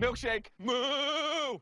Milkshake. Moo!